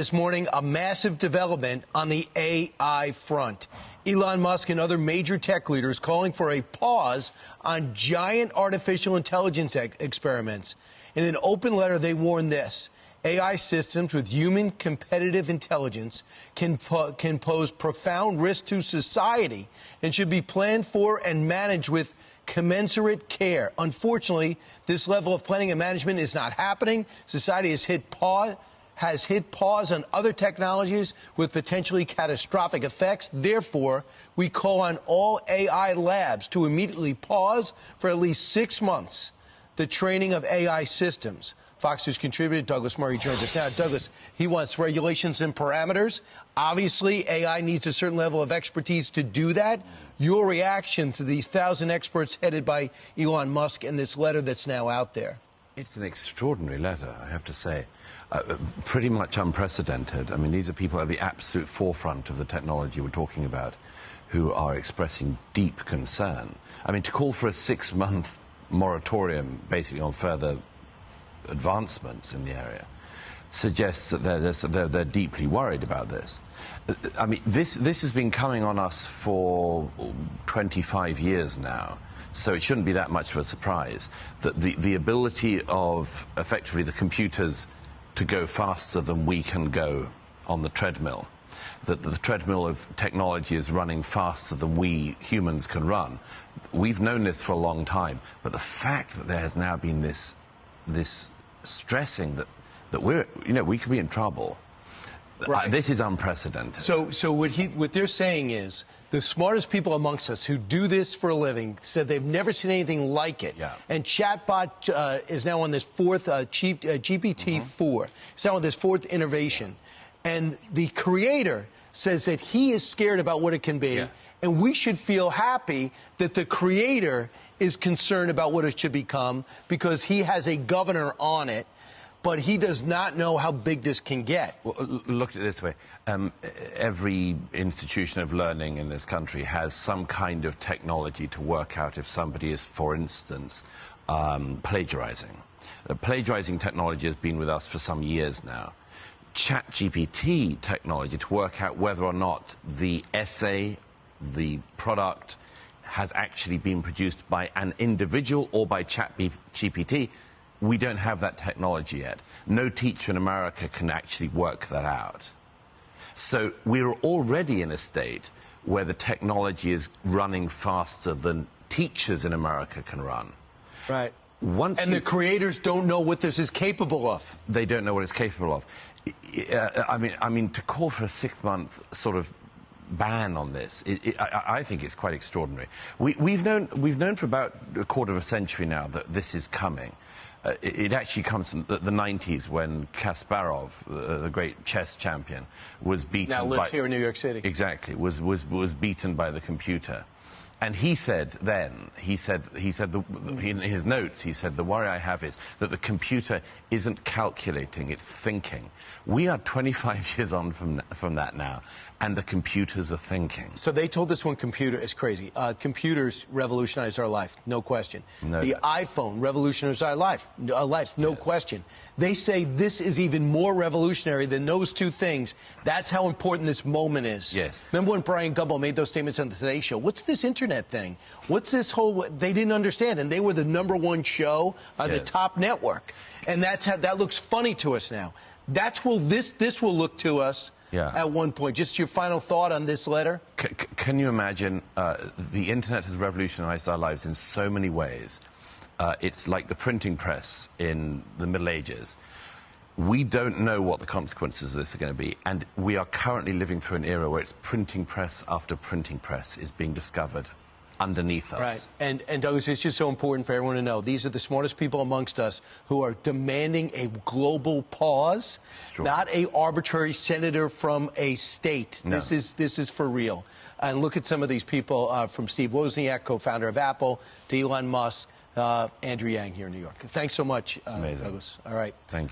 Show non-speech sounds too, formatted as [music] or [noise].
This morning, a massive development on the AI front. Elon Musk and other major tech leaders calling for a pause on giant artificial intelligence e experiments. In an open letter, they warn this. AI systems with human competitive intelligence can, po can pose profound risk to society and should be planned for and managed with commensurate care. Unfortunately, this level of planning and management is not happening. Society has hit pause has hit pause on other technologies with potentially catastrophic effects. Therefore, we call on all AI labs to immediately pause for at least six months the training of AI systems. Fox News contributor Douglas Murray joins us now. Douglas, he wants regulations and parameters. Obviously, AI needs a certain level of expertise to do that. Your reaction to these thousand experts headed by Elon Musk and this letter that's now out there? It's an extraordinary letter, I have to say. Uh, pretty much unprecedented. I mean, these are people at the absolute forefront of the technology we're talking about who are expressing deep concern. I mean, to call for a six month moratorium basically on further advancements in the area suggests that they're, they're, they're, deeply worried about this. I mean, this, this has been coming on us for 25 years now. So it shouldn't be that much of a surprise that the, the ability of effectively the computers to go faster than we can go on the treadmill, that the treadmill of technology is running faster than we humans can run. We've known this for a long time, but the fact that there has now been this, this stressing that, that we're, you know, we could be in trouble. Right. Uh, this is unprecedented. So, so what, he, what they're saying is the smartest people amongst us who do this for a living said they've never seen anything like it. Yeah. And chatbot uh, is now on this fourth uh, uh, GPT-4. Mm-hmm. It's now on this fourth innovation, and the creator says that he is scared about what it can be, yeah. and we should feel happy that the creator is concerned about what it should become because he has a governor on it but he does not know how big this can get. Well, look at it this way. Um, every institution of learning in this country has some kind of technology to work out if somebody is, for instance, um, plagiarizing. The plagiarizing technology has been with us for some years now. ChatGPT technology to work out whether or not the essay, the product, has actually been produced by an individual or by ChatGPT we don't have that technology yet. No teacher in America can actually work that out. So we're already in a state where the technology is running faster than teachers in America can run. Right. Once and you, the creators don't know what this is capable of. They don't know what it's capable of. I mean, I mean, to call for a six-month sort of ban on this, it, it, I, I, think it's quite extraordinary. We, have known, we've known for about a quarter of a century now that this is coming. Uh, it, it, actually comes from the, the 90s when Kasparov, uh, the great chess champion, was beaten. Now lives by, here in New York City. Exactly, was, was, was beaten by the computer. And he said then, he said, he said the, in his notes, he said, the worry I have is that the computer isn't calculating, it's thinking. We are 25 [laughs] years on from, from that now, and the computers are thinking. So they told us one computer is crazy. Uh, computers revolutionized our life, no question. No the iPhone revolutionized our life, our life, no yes. question. They say this is even more revolutionary than those two things. That's how important this moment is. Yes. Remember when Bryant Gumbel made those statements on the Today Show? What's this internet thing? What's this whole? They didn't understand, and they were the number one show on yes. the top network, and that's how that looks funny to us now. That's will this this will look to us yeah. at one point. Just your final thought on this letter? C can you imagine? Uh, the internet has revolutionized our lives in so many ways. Uh, it's like the printing press in the Middle Ages. We don't know what the consequences of this are going to be, and we are currently living through an era where it's printing press after printing press is being discovered underneath us. Right. And, and Douglas, it's just so important for everyone to know these are the smartest people amongst us who are demanding a global pause, not a arbitrary senator from a state. No. This is this is for real. And look at some of these people uh, from Steve Wozniak, co-founder of Apple, to Elon Musk, uh, Andrew Yang here in New York. Thanks so much, uh, Douglas. All right. Thank you.